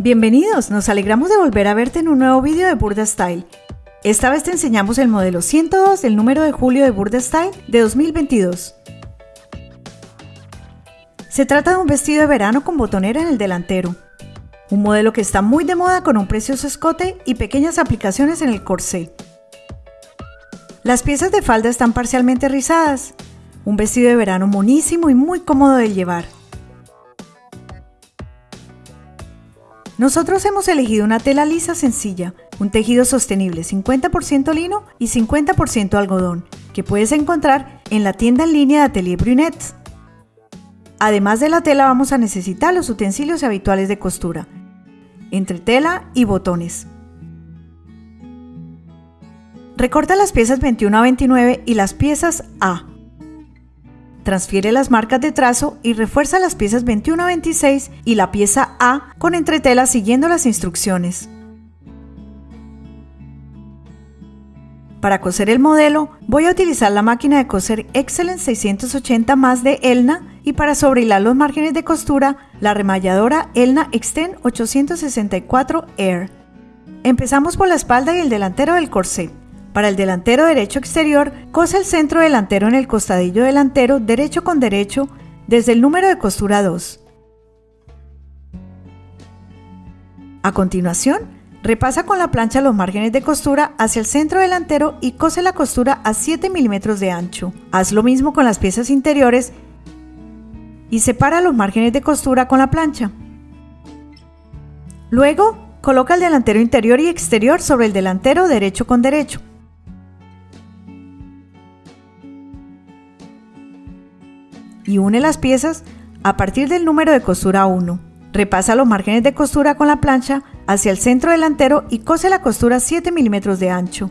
Bienvenidos, nos alegramos de volver a verte en un nuevo vídeo de Burda Style. Esta vez te enseñamos el modelo 102 del número de julio de Burda Style de 2022. Se trata de un vestido de verano con botonera en el delantero. Un modelo que está muy de moda con un precioso escote y pequeñas aplicaciones en el corsé. Las piezas de falda están parcialmente rizadas. Un vestido de verano monísimo y muy cómodo de llevar. Nosotros hemos elegido una tela lisa sencilla, un tejido sostenible 50% lino y 50% algodón, que puedes encontrar en la tienda en línea de Atelier Brunet. Además de la tela vamos a necesitar los utensilios habituales de costura, entre tela y botones. Recorta las piezas 21 a 29 y las piezas A. Transfiere las marcas de trazo y refuerza las piezas 21 a 26 y la pieza A con entretela siguiendo las instrucciones. Para coser el modelo, voy a utilizar la máquina de coser Excellence 680 más de Elna y para sobrehilar los márgenes de costura, la remalladora Elna Extend 864 Air. Empezamos por la espalda y el delantero del corsé. Para el delantero derecho exterior, cose el centro delantero en el costadillo delantero derecho con derecho desde el número de costura 2. A continuación, repasa con la plancha los márgenes de costura hacia el centro delantero y cose la costura a 7 milímetros de ancho. Haz lo mismo con las piezas interiores y separa los márgenes de costura con la plancha. Luego, coloca el delantero interior y exterior sobre el delantero derecho con derecho. Une las piezas a partir del número de costura 1. Repasa los márgenes de costura con la plancha hacia el centro delantero y cose la costura 7 milímetros de ancho.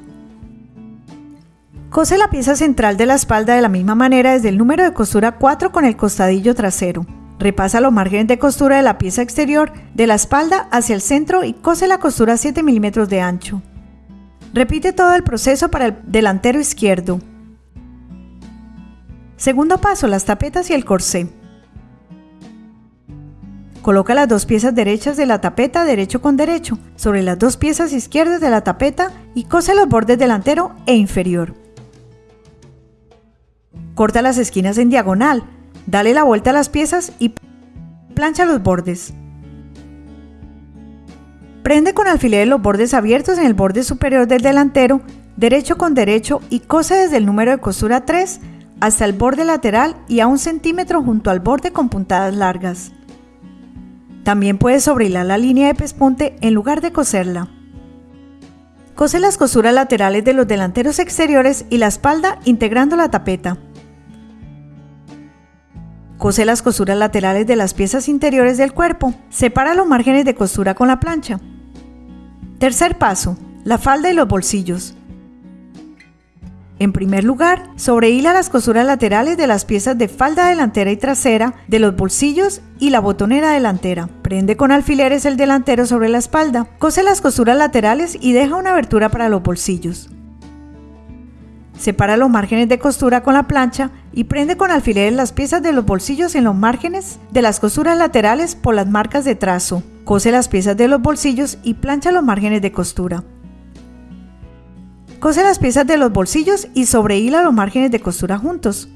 Cose la pieza central de la espalda de la misma manera desde el número de costura 4 con el costadillo trasero. Repasa los márgenes de costura de la pieza exterior de la espalda hacia el centro y cose la costura 7 milímetros de ancho. Repite todo el proceso para el delantero izquierdo. Segundo paso, las tapetas y el corsé. Coloca las dos piezas derechas de la tapeta derecho con derecho sobre las dos piezas izquierdas de la tapeta y cose los bordes delantero e inferior. Corta las esquinas en diagonal, dale la vuelta a las piezas y plancha los bordes. Prende con alfileres los bordes abiertos en el borde superior del delantero, derecho con derecho y cose desde el número de costura 3 hasta el borde lateral y a un centímetro junto al borde con puntadas largas. También puedes sobrehilar la línea de pespunte en lugar de coserla. Cose las costuras laterales de los delanteros exteriores y la espalda integrando la tapeta. Cose las costuras laterales de las piezas interiores del cuerpo. Separa los márgenes de costura con la plancha. Tercer paso, la falda y los bolsillos. En primer lugar, sobrehila las costuras laterales de las piezas de falda delantera y trasera, de los bolsillos y la botonera delantera. Prende con alfileres el delantero sobre la espalda. Cose las costuras laterales y deja una abertura para los bolsillos. Separa los márgenes de costura con la plancha y prende con alfileres las piezas de los bolsillos en los márgenes de las costuras laterales por las marcas de trazo. Cose las piezas de los bolsillos y plancha los márgenes de costura. Cose las piezas de los bolsillos y sobrehila los márgenes de costura juntos.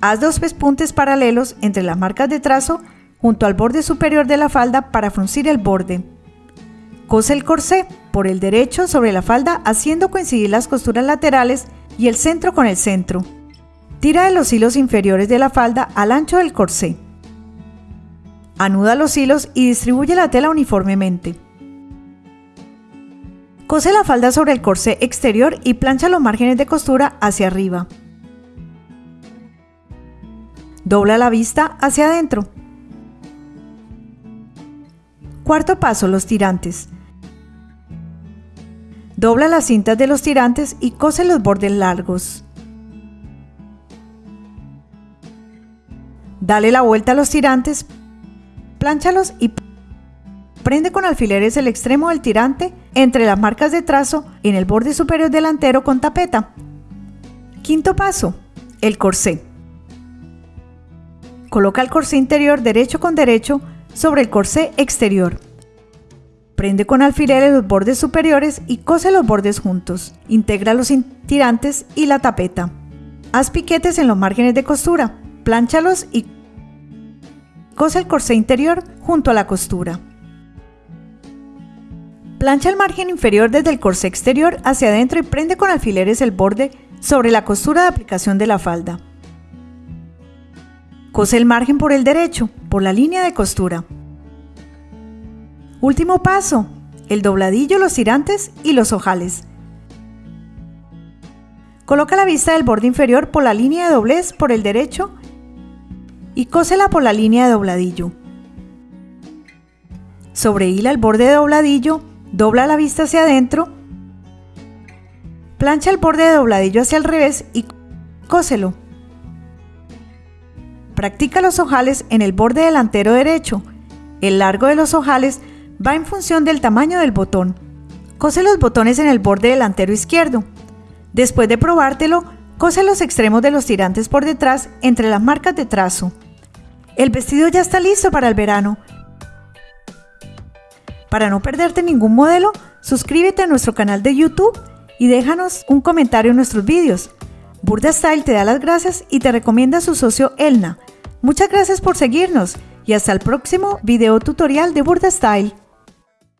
Haz dos pespuntes paralelos entre las marcas de trazo junto al borde superior de la falda para fruncir el borde. Cose el corsé por el derecho sobre la falda haciendo coincidir las costuras laterales y el centro con el centro. Tira de los hilos inferiores de la falda al ancho del corsé. Anuda los hilos y distribuye la tela uniformemente. Cose la falda sobre el corsé exterior y plancha los márgenes de costura hacia arriba. Dobla la vista hacia adentro. Cuarto paso, los tirantes. Dobla las cintas de los tirantes y cose los bordes largos. Dale la vuelta a los tirantes, plánchalos y Prende con alfileres el extremo del tirante entre las marcas de trazo en el borde superior delantero con tapeta. Quinto paso, el corsé. Coloca el corsé interior derecho con derecho sobre el corsé exterior. Prende con alfileres los bordes superiores y cose los bordes juntos. Integra los tirantes y la tapeta. Haz piquetes en los márgenes de costura, plánchalos y cose el corsé interior junto a la costura. Plancha el margen inferior desde el corsé exterior hacia adentro y prende con alfileres el borde sobre la costura de aplicación de la falda. Cose el margen por el derecho, por la línea de costura. Último paso, el dobladillo, los tirantes y los ojales. Coloca la vista del borde inferior por la línea de doblez por el derecho y cósela por la línea de dobladillo. Sobrehila el borde de dobladillo Dobla la vista hacia adentro, plancha el borde de dobladillo hacia el revés y cóselo. Practica los ojales en el borde delantero derecho. El largo de los ojales va en función del tamaño del botón. Cose los botones en el borde delantero izquierdo. Después de probártelo, cose los extremos de los tirantes por detrás entre las marcas de trazo. El vestido ya está listo para el verano. Para no perderte ningún modelo, suscríbete a nuestro canal de YouTube y déjanos un comentario en nuestros vídeos. Burda Style te da las gracias y te recomienda a su socio Elna. Muchas gracias por seguirnos y hasta el próximo video tutorial de Burda Style.